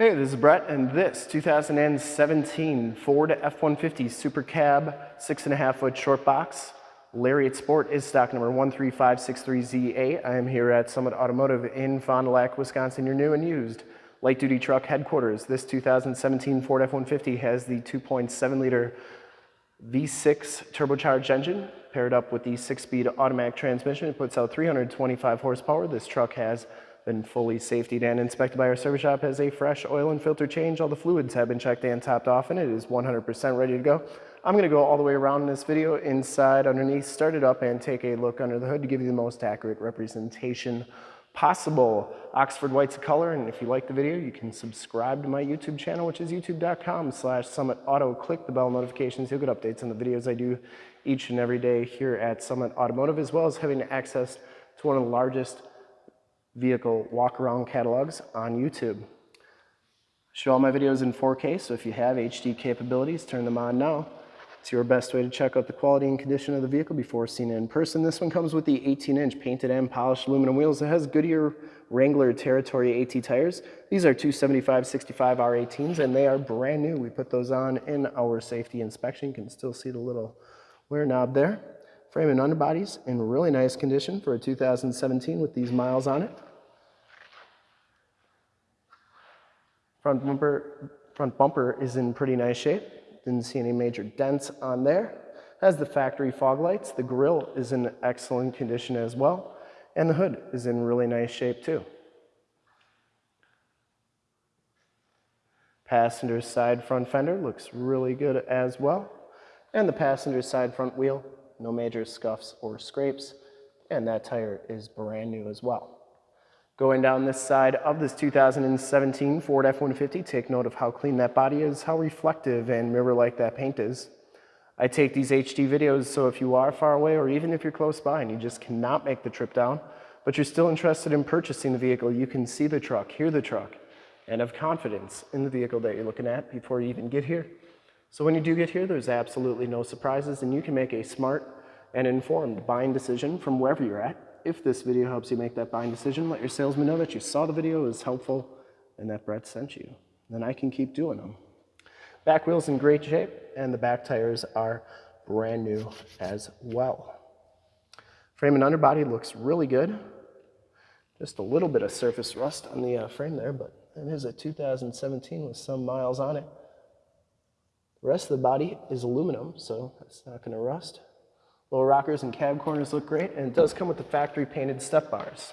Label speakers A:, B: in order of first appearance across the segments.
A: Hey, this is Brett, and this 2017 Ford F-150 Super Cab 6.5 foot short box Lariat Sport is stock number 13563ZA. I am here at Summit Automotive in Fond du Lac, Wisconsin, your new and used light duty truck headquarters. This 2017 Ford F-150 has the 2.7 liter V6 turbocharged engine paired up with the six speed automatic transmission. It puts out 325 horsepower. This truck has been fully safetied and inspected by our service shop, has a fresh oil and filter change. All the fluids have been checked and topped off and it is 100% ready to go. I'm gonna go all the way around in this video, inside, underneath, start it up and take a look under the hood to give you the most accurate representation possible. Oxford White's a color, and if you like the video, you can subscribe to my YouTube channel, which is youtube.com slash Summit Auto. Click the bell notifications. You'll get updates on the videos I do each and every day here at Summit Automotive, as well as having access to one of the largest vehicle walk-around catalogs on YouTube. Show all my videos in 4K, so if you have HD capabilities, turn them on now. It's your best way to check out the quality and condition of the vehicle before seeing it in person. This one comes with the 18-inch painted and polished aluminum wheels. It has Goodyear Wrangler Territory AT tires. These are 275-65 R18s, and they are brand new. We put those on in our safety inspection. You can still see the little wear knob there. Frame and underbodies in really nice condition for a 2017 with these miles on it. Front bumper, front bumper is in pretty nice shape. Didn't see any major dents on there. Has the factory fog lights. The grille is in excellent condition as well. And the hood is in really nice shape too. Passenger side front fender looks really good as well. And the passenger side front wheel, no major scuffs or scrapes. And that tire is brand new as well. Going down this side of this 2017 Ford F-150, take note of how clean that body is, how reflective and mirror-like that paint is. I take these HD videos so if you are far away or even if you're close by and you just cannot make the trip down, but you're still interested in purchasing the vehicle, you can see the truck, hear the truck, and have confidence in the vehicle that you're looking at before you even get here. So when you do get here, there's absolutely no surprises and you can make a smart and informed buying decision from wherever you're at if this video helps you make that buying decision, let your salesman know that you saw the video, is helpful, and that Brett sent you. Then I can keep doing them. Back wheel's in great shape, and the back tires are brand new as well. Frame and underbody looks really good. Just a little bit of surface rust on the uh, frame there, but it is a 2017 with some miles on it. The rest of the body is aluminum, so it's not going to rust. Little rockers and cab corners look great, and it does come with the factory painted step bars.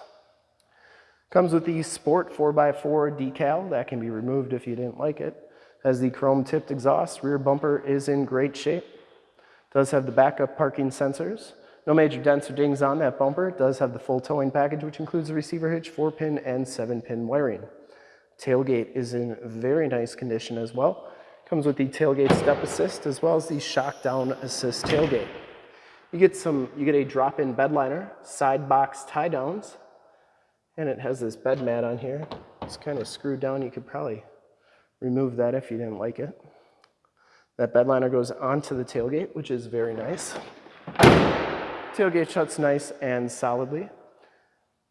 A: Comes with the Sport 4x4 decal that can be removed if you didn't like it. Has the chrome tipped exhaust, rear bumper is in great shape. Does have the backup parking sensors. No major dents or dings on that bumper. It does have the full towing package, which includes the receiver hitch, 4-pin and 7-pin wiring. Tailgate is in very nice condition as well. Comes with the tailgate step assist as well as the shock down assist tailgate. You get some, you get a drop-in bed liner, side box tie downs, and it has this bed mat on here. It's kind of screwed down. You could probably remove that if you didn't like it. That bed liner goes onto the tailgate, which is very nice. Tailgate shuts nice and solidly.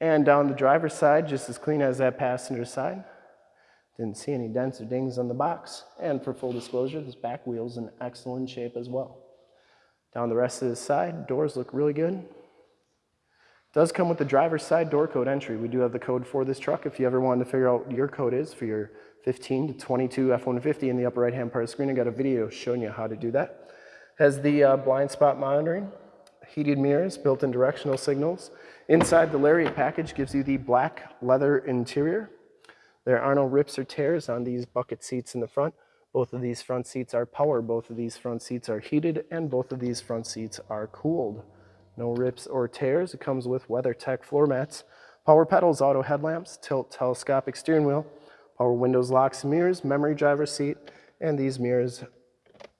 A: And down the driver's side, just as clean as that passenger side. Didn't see any dents or dings on the box. And for full disclosure, this back wheel's in excellent shape as well. Down the rest of the side, doors look really good. Does come with the driver's side door code entry. We do have the code for this truck. If you ever wanted to figure out what your code is for your 15 to 22 F-150 in the upper right-hand part of the screen, I got a video showing you how to do that. Has the uh, blind spot monitoring, heated mirrors, built-in directional signals. Inside the Lariat package gives you the black leather interior. There are no rips or tears on these bucket seats in the front. Both of these front seats are power, both of these front seats are heated, and both of these front seats are cooled. No rips or tears. It comes with WeatherTech floor mats, power pedals, auto headlamps, tilt telescopic steering wheel, power windows, locks, mirrors, memory driver seat, and these mirrors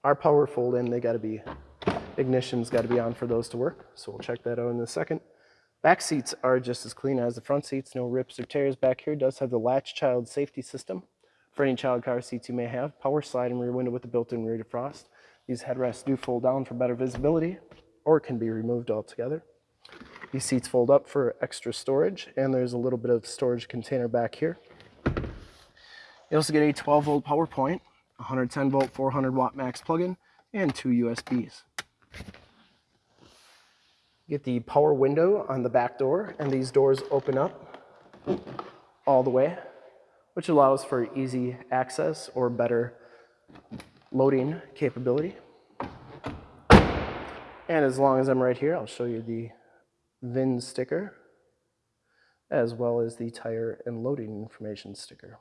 A: are power fold in. They gotta be, ignition's gotta be on for those to work. So we'll check that out in a second. Back seats are just as clean as the front seats, no rips or tears back here. Does have the latch child safety system for any child car seats you may have. Power sliding rear window with the built-in rear defrost. These headrests do fold down for better visibility or can be removed altogether. These seats fold up for extra storage and there's a little bit of storage container back here. You also get a 12 volt power point, 110 volt 400 watt max plug-in, and two USBs. Get the power window on the back door, and these doors open up all the way, which allows for easy access or better loading capability. And as long as I'm right here, I'll show you the VIN sticker, as well as the tire and loading information sticker.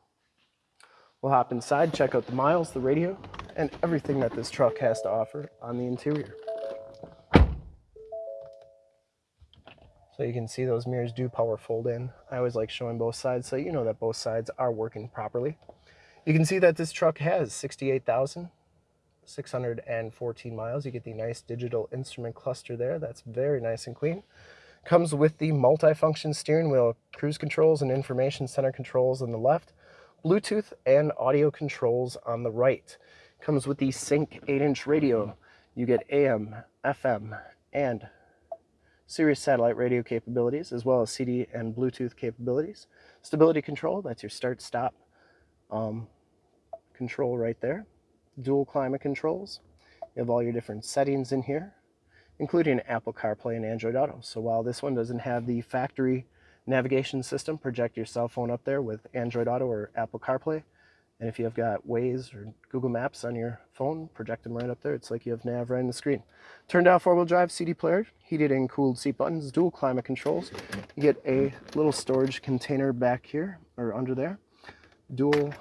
A: We'll hop inside, check out the miles, the radio, and everything that this truck has to offer on the interior. So you can see those mirrors do power fold in. I always like showing both sides so you know that both sides are working properly. You can see that this truck has 68,614 miles. You get the nice digital instrument cluster there. That's very nice and clean. Comes with the multi-function steering wheel, cruise controls and information center controls on the left, Bluetooth and audio controls on the right. Comes with the Sync 8-inch radio. You get AM, FM, and Sirius satellite radio capabilities, as well as CD and Bluetooth capabilities. Stability control, that's your start-stop um, control right there. Dual climate controls. You have all your different settings in here, including Apple CarPlay and Android Auto. So while this one doesn't have the factory navigation system, project your cell phone up there with Android Auto or Apple CarPlay. And if you have got Waze or Google Maps on your phone, project them right up there. It's like you have nav right on the screen. Turned out four-wheel drive CD player, heated and cooled seat buttons, dual climate controls. You get a little storage container back here, or under there. Dual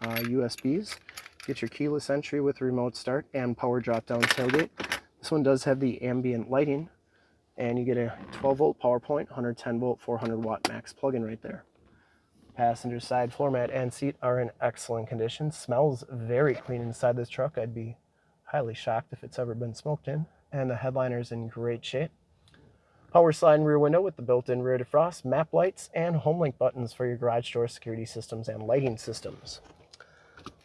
A: uh, USBs. Get your keyless entry with remote start and power drop-down tailgate. This one does have the ambient lighting, and you get a 12 volt power point, 110 volt, 400 watt max plug-in right there. Passenger side floor mat and seat are in excellent condition. Smells very clean inside this truck. I'd be highly shocked if it's ever been smoked in. And the headliner is in great shape. Power slide rear window with the built-in rear defrost, map lights, and HomeLink buttons for your garage door security systems and lighting systems.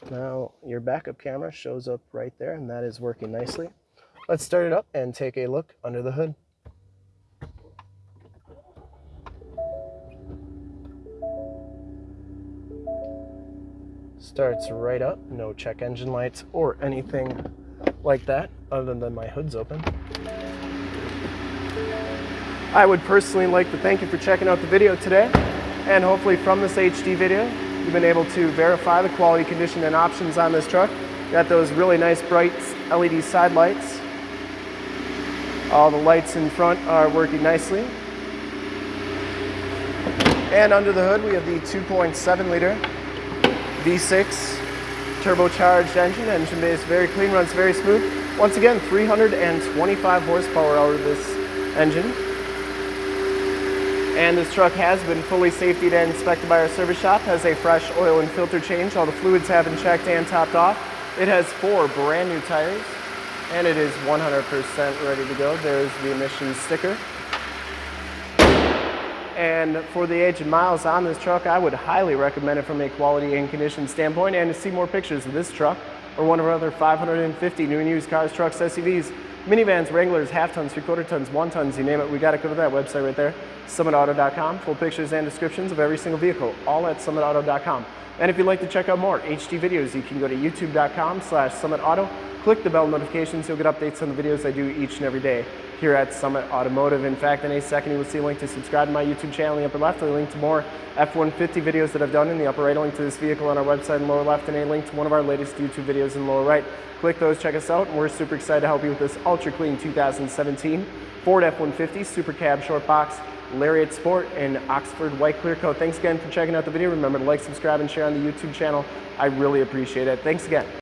A: Now your backup camera shows up right there and that is working nicely. Let's start it up and take a look under the hood. Starts right up, no check engine lights or anything like that other than my hood's open. I would personally like to thank you for checking out the video today and hopefully from this HD video you've been able to verify the quality, condition, and options on this truck. Got those really nice bright LED side lights. All the lights in front are working nicely. And under the hood we have the 2.7 liter V6 turbocharged engine. Engine base very clean, runs very smooth. Once again, 325 horsepower out of this engine. And this truck has been fully safety and inspected by our service shop, has a fresh oil and filter change. All the fluids have been checked and topped off. It has four brand new tires and it is 100% ready to go. There's the emissions sticker. And for the age and miles on this truck, I would highly recommend it from a quality and condition standpoint. And to see more pictures of this truck or one of our other 550 new and used cars, trucks, SUVs, minivans, Wranglers, half tons, three quarter tons, one tons, you name it, we got to go to that website right there, summitauto.com. Full pictures and descriptions of every single vehicle, all at summitauto.com. And if you'd like to check out more HD videos, you can go to youtube.com slash summitauto. Click the bell notifications, you'll get updates on the videos I do each and every day here at Summit Automotive. In fact, in a second you will see a link to subscribe to my YouTube channel in the upper left, a link to more F-150 videos that I've done in the upper right, a link to this vehicle on our website in lower left, and a link to one of our latest YouTube videos in lower right. Click those, check us out, and we're super excited to help you with this ultra clean 2017 Ford F-150 Super Cab Short Box Lariat Sport and Oxford White Clear Coat. Thanks again for checking out the video. Remember to like, subscribe, and share on the YouTube channel. I really appreciate it. Thanks again.